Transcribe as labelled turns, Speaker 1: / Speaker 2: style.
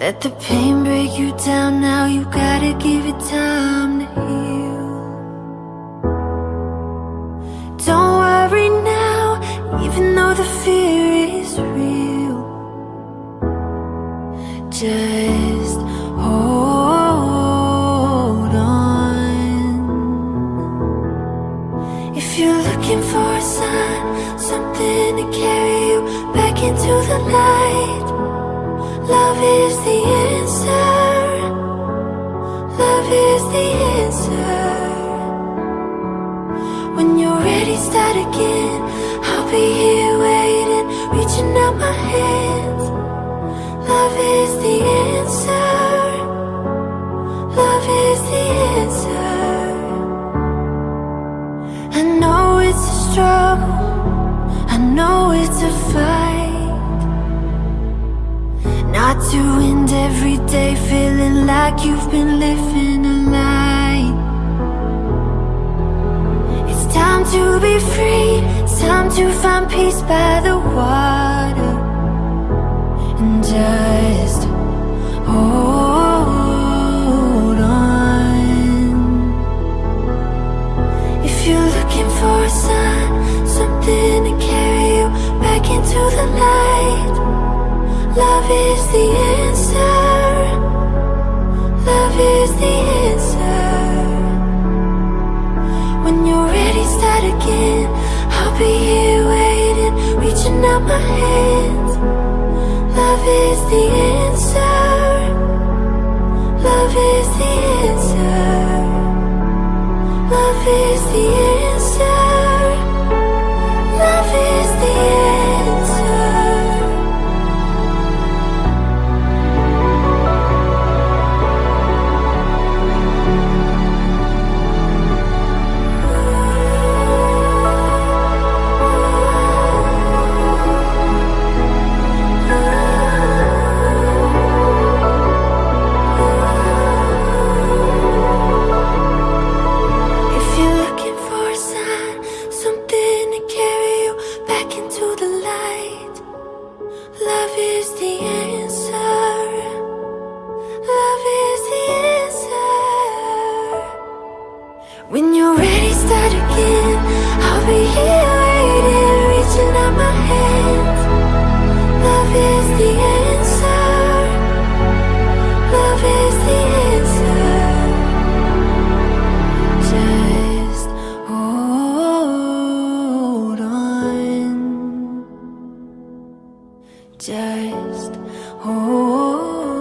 Speaker 1: Let the pain break you down now, you gotta give it time to heal. Don't worry now, even though the fear is real. Just hold on. If you're looking for a sign, something to carry you back into the light, love is the start again. I'll be here waiting, reaching out my hands. Love is the answer. Love is the answer. I know it's a struggle. I know it's a fight. Not to end every day feeling like you've been living to be free. Time to find peace by the water. And just hold on. If you're looking for a sign, something to carry you back into the light, love is the answer. Love is the answer. When you're again. I'll be here waiting, reaching out my hands. Love is the answer. Love is the answer. Love is the answer. Just hold.